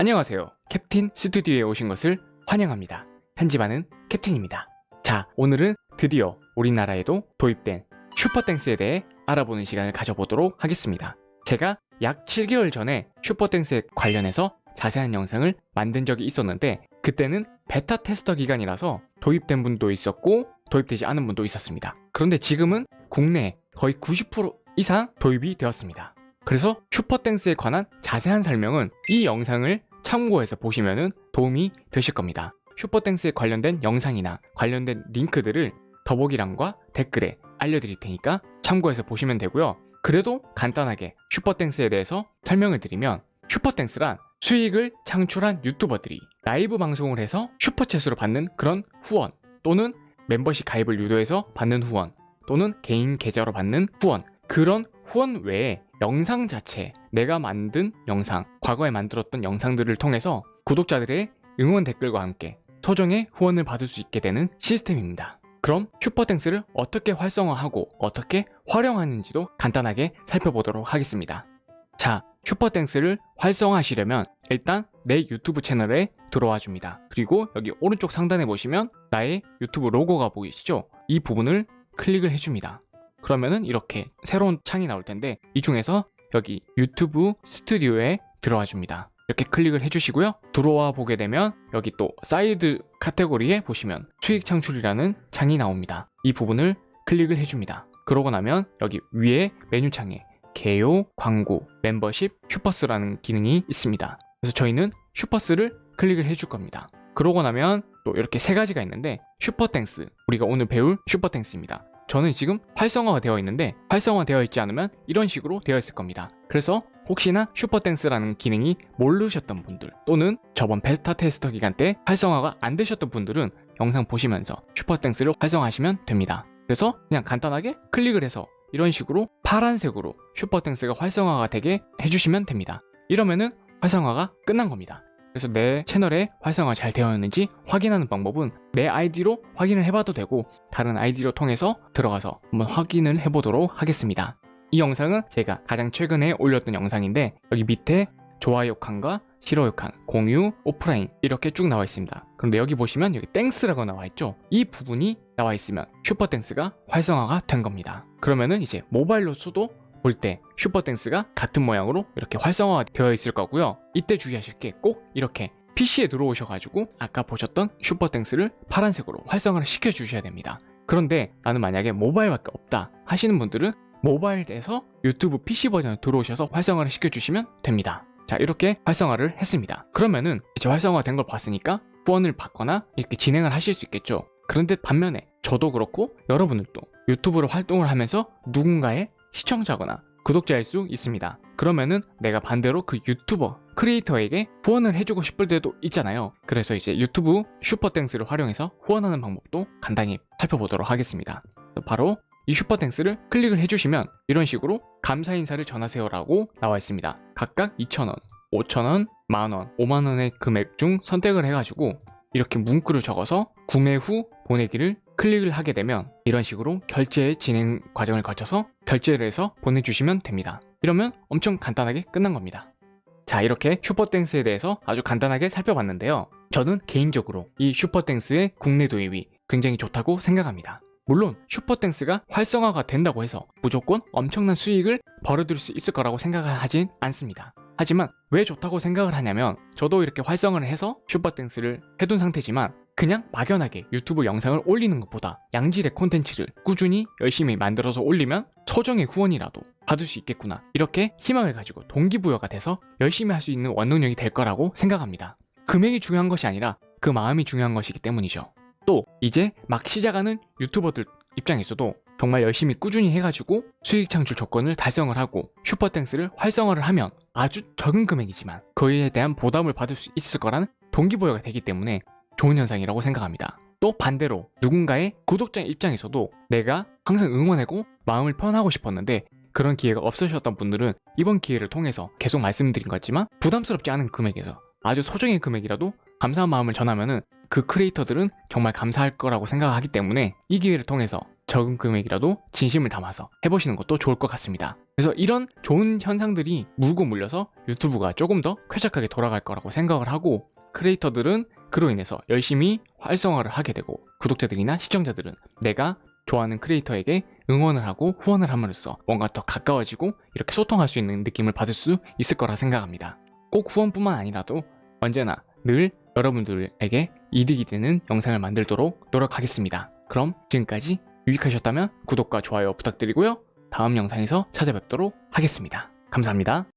안녕하세요. 캡틴 스튜디오에 오신 것을 환영합니다. 편집하는 캡틴입니다. 자, 오늘은 드디어 우리나라에도 도입된 슈퍼땡스에 대해 알아보는 시간을 가져보도록 하겠습니다. 제가 약 7개월 전에 슈퍼땡스에 관련해서 자세한 영상을 만든 적이 있었는데 그때는 베타 테스터 기간이라서 도입된 분도 있었고 도입되지 않은 분도 있었습니다. 그런데 지금은 국내에 거의 90% 이상 도입이 되었습니다. 그래서 슈퍼땡스에 관한 자세한 설명은 이 영상을 참고해서 보시면 도움이 되실 겁니다. 슈퍼땡스에 관련된 영상이나 관련된 링크들을 더보기란과 댓글에 알려드릴 테니까 참고해서 보시면 되고요. 그래도 간단하게 슈퍼땡스에 대해서 설명을 드리면 슈퍼땡스란 수익을 창출한 유튜버들이 라이브 방송을 해서 슈퍼챗으로 받는 그런 후원 또는 멤버십 가입을 유도해서 받는 후원 또는 개인 계좌로 받는 후원 그런 후원 외에 영상 자체 내가 만든 영상 과거에 만들었던 영상들을 통해서 구독자들의 응원 댓글과 함께 소정의 후원을 받을 수 있게 되는 시스템입니다. 그럼 Super Thanks를 어떻게 활성화하고 어떻게 활용하는지도 간단하게 살펴보도록 하겠습니다. 자, Super Thanks를 활성화하시려면 일단 내 유튜브 채널에 들어와 줍니다. 그리고 여기 오른쪽 상단에 보시면 나의 유튜브 로고가 보이시죠? 이 부분을 클릭을 해줍니다. 그러면은 이렇게 새로운 창이 나올 텐데 이 중에서 여기 유튜브 스튜디오에 들어와 줍니다. 이렇게 클릭을 해주시고요. 들어와 보게 되면 여기 또 사이드 카테고리에 보시면 수익 창출이라는 창이 나옵니다. 이 부분을 클릭을 해줍니다. 그러고 나면 여기 위에 메뉴창에 개요, 광고, 멤버십, Supers라는 기능이 있습니다. 그래서 저희는 Supers를 클릭을 해줄 겁니다. 그러고 나면 또 이렇게 세 가지가 있는데 Super Thanks, 우리가 오늘 배울 Super Thanks입니다. 저는 지금 활성화가 되어 있는데 활성화 되어 있지 않으면 이런 식으로 되어 있을 겁니다. 그래서 혹시나 Super Thanks라는 기능이 모르셨던 분들 또는 저번 베타 테스터 기간 때 활성화가 안 되셨던 분들은 영상 보시면서 Super Thanks를 활성화하시면 됩니다. 그래서 그냥 간단하게 클릭을 해서 이런 식으로 파란색으로 Super Thanks가 활성화가 되게 해주시면 됩니다. 이러면은 활성화가 끝난 겁니다. 그래서 내 채널에 활성화 잘 되어 있는지 확인하는 방법은 내 아이디로 확인을 해봐도 되고 다른 아이디로 통해서 들어가서 한번 확인을 해보도록 하겠습니다. 이 영상은 제가 가장 최근에 올렸던 영상인데 여기 밑에 좋아요 칸과 싫어요 칸, 공유, 오프라인 이렇게 쭉 나와 있습니다. 그런데 여기 보시면 여기 Thanks라고 나와 있죠? 이 부분이 나와 있으면 Super Thanks가 활성화가 된 겁니다. 그러면은 이제 모바일로서도 볼 때 Super Thanks가 같은 모양으로 이렇게 활성화가 되어 있을 거고요. 이때 주의하실 게 꼭 이렇게 PC에 들어오셔가지고 아까 보셨던 Super Thanks를 파란색으로 활성화를 시켜주셔야 됩니다. 그런데 나는 만약에 모바일밖에 없다 하시는 분들은 모바일에서 유튜브 PC 버전을 들어오셔서 활성화를 시켜주시면 됩니다. 자 이렇게 활성화를 했습니다. 그러면은 이제 활성화 된 걸 봤으니까 후원을 받거나 이렇게 진행을 하실 수 있겠죠. 그런데 반면에 저도 그렇고 여러분들도 유튜브로 활동을 하면서 누군가의 시청자거나 구독자일 수 있습니다. 그러면은 내가 반대로 그 유튜버, 크리에이터에게 후원을 해주고 싶을 때도 있잖아요. 그래서 이제 유튜브 Super Thanks를 활용해서 후원하는 방법도 간단히 살펴보도록 하겠습니다. 바로 이 Super Thanks를 클릭을 해주시면 이런 식으로 감사 인사를 전하세요 라고 나와 있습니다. 각각 2,000원, 5,000원, 만원, 5만원의 금액 중 선택을 해가지고 이렇게 문구를 적어서 구매 후 보내기를 클릭을 하게 되면 이런 식으로 결제 진행 과정을 거쳐서 결제를 해서 보내주시면 됩니다. 이러면 엄청 간단하게 끝난 겁니다. 자 이렇게 Super Thanks에 대해서 아주 간단하게 살펴봤는데요. 저는 개인적으로 이 Super Thanks의 국내 도입이 굉장히 좋다고 생각합니다. 물론 Super Thanks가 활성화가 된다고 해서 무조건 엄청난 수익을 벌어들일 수 있을 거라고 생각을 하진 않습니다. 하지만 왜 좋다고 생각을 하냐면 저도 이렇게 활성화를 해서 Super Thanks를 해둔 상태지만 그냥 막연하게 유튜브 영상을 올리는 것보다 양질의 콘텐츠를 꾸준히 열심히 만들어서 올리면 소정의 후원이라도 받을 수 있겠구나 이렇게 희망을 가지고 동기부여가 돼서 열심히 할 수 있는 원동력이 될 거라고 생각합니다. 금액이 중요한 것이 아니라 그 마음이 중요한 것이기 때문이죠. 또 이제 막 시작하는 유튜버들 입장에서도 정말 열심히 꾸준히 해가지고 수익 창출 조건을 달성을 하고 슈퍼땡스를 활성화를 하면 아주 적은 금액이지만 그에 대한 보답을 받을 수 있을 거라는 동기부여가 되기 때문에 좋은 현상이라고 생각합니다. 또 반대로 누군가의 구독자 입장에서도 내가 항상 응원하고 마음을 표현하고 싶었는데 그런 기회가 없으셨던 분들은 이번 기회를 통해서 계속 말씀드린 것지만 부담스럽지 않은 금액에서 아주 소정의 금액이라도 감사한 마음을 전하면 은 그 크리에이터들은 정말 감사할 거라고 생각하기 때문에 이 기회를 통해서 적은 금액이라도 진심을 담아서 해보시는 것도 좋을 것 같습니다. 그래서 이런 좋은 현상들이 물고 물려서 유튜브가 조금 더 쾌적하게 돌아갈 거라고 생각을 하고 크리에이터들은 그로 인해서 열심히 활성화를 하게 되고 구독자들이나 시청자들은 내가 좋아하는 크리에이터에게 응원을 하고 후원을 함으로써 뭔가 더 가까워지고 이렇게 소통할 수 있는 느낌을 받을 수 있을 거라 생각합니다. 꼭 후원뿐만 아니라도 언제나 늘 여러분들에게 이득이 되는 영상을 만들도록 노력하겠습니다. 그럼 지금까지 유익하셨다면 구독과 좋아요 부탁드리고요. 다음 영상에서 찾아뵙도록 하겠습니다. 감사합니다.